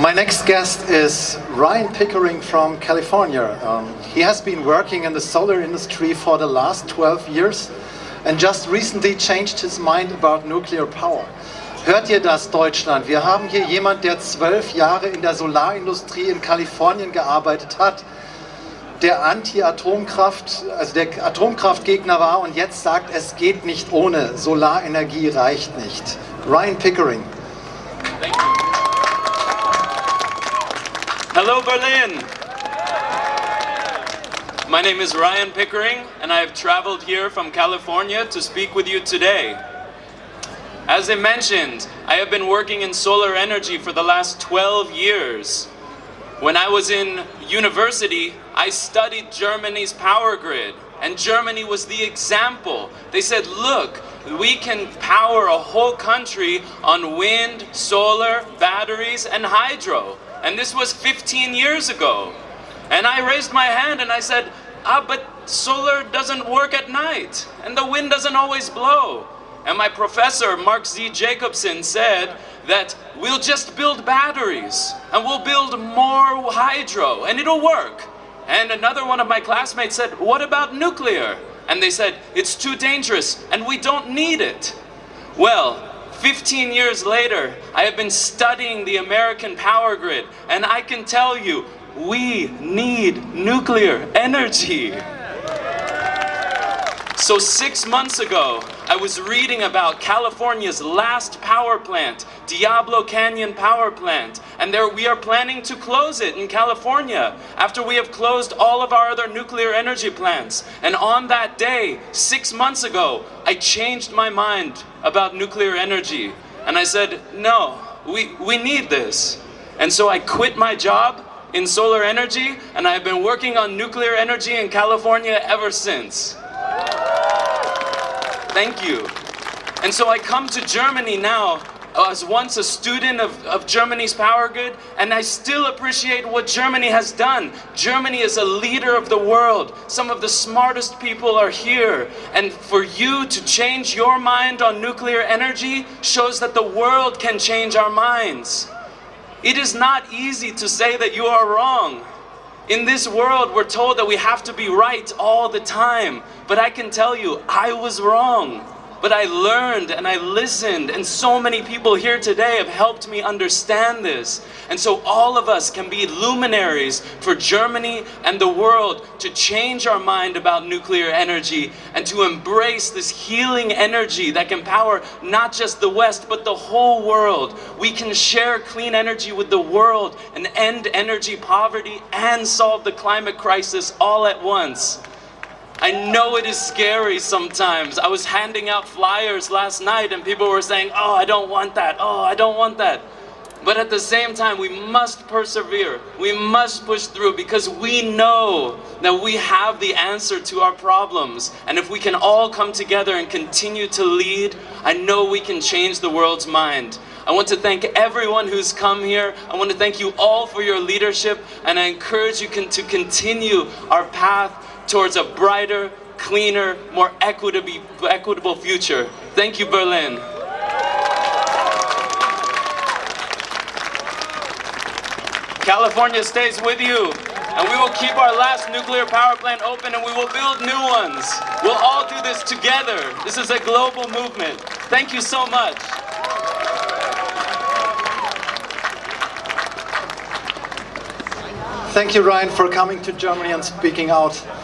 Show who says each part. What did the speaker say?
Speaker 1: My next guest is Ryan Pickering from California. Um, he has been working in the solar industry for the last 12 years and just recently changed his mind about nuclear power. Hört ihr das, Deutschland? Wir haben hier jemand, der zwölf Jahre in der Solarindustrie in Kalifornien gearbeitet hat, der Anti-Atomkraft, also der Atomkraftgegner war und jetzt sagt, es geht nicht ohne, Solarenergie reicht nicht. Ryan Pickering.
Speaker 2: Thank you. Hello, Berlin. My name is Ryan Pickering, and I have traveled here from California to speak with you today. As I mentioned, I have been working in solar energy for the last 12 years. When I was in university, I studied Germany's power grid, and Germany was the example. They said, look, we can power a whole country on wind, solar, batteries, and hydro. And this was 15 years ago. And I raised my hand and I said, ah, but solar doesn't work at night, and the wind doesn't always blow. And my professor, Mark Z. Jacobson, said that we'll just build batteries and we'll build more hydro and it'll work. And another one of my classmates said, what about nuclear? And they said, it's too dangerous and we don't need it. Well, 15 years later, I have been studying the American power grid and I can tell you, we need nuclear energy. So six months ago, I was reading about California's last power plant, Diablo Canyon Power Plant, and there we are planning to close it in California after we have closed all of our other nuclear energy plants. And on that day, six months ago, I changed my mind about nuclear energy. And I said, no, we, we need this. And so I quit my job in solar energy, and I've been working on nuclear energy in California ever since. Thank you. And so I come to Germany now uh, as once a student of, of Germany's power grid, and I still appreciate what Germany has done. Germany is a leader of the world. Some of the smartest people are here. And for you to change your mind on nuclear energy shows that the world can change our minds. It is not easy to say that you are wrong. In this world, we're told that we have to be right all the time. But I can tell you, I was wrong. But I learned and I listened and so many people here today have helped me understand this. And so all of us can be luminaries for Germany and the world to change our mind about nuclear energy and to embrace this healing energy that can power not just the West but the whole world. We can share clean energy with the world and end energy poverty and solve the climate crisis all at once. I know it is scary sometimes. I was handing out flyers last night and people were saying, oh, I don't want that. Oh, I don't want that. But at the same time, we must persevere. We must push through because we know that we have the answer to our problems. And if we can all come together and continue to lead, I know we can change the world's mind. I want to thank everyone who's come here. I want to thank you all for your leadership. And I encourage you to continue our path towards a brighter, cleaner, more equitable future. Thank you, Berlin. California stays with you. And we will keep our last nuclear power plant open and we will build new ones. We'll all do this together. This is a global movement. Thank you so much.
Speaker 1: Thank you, Ryan, for coming to Germany and speaking out.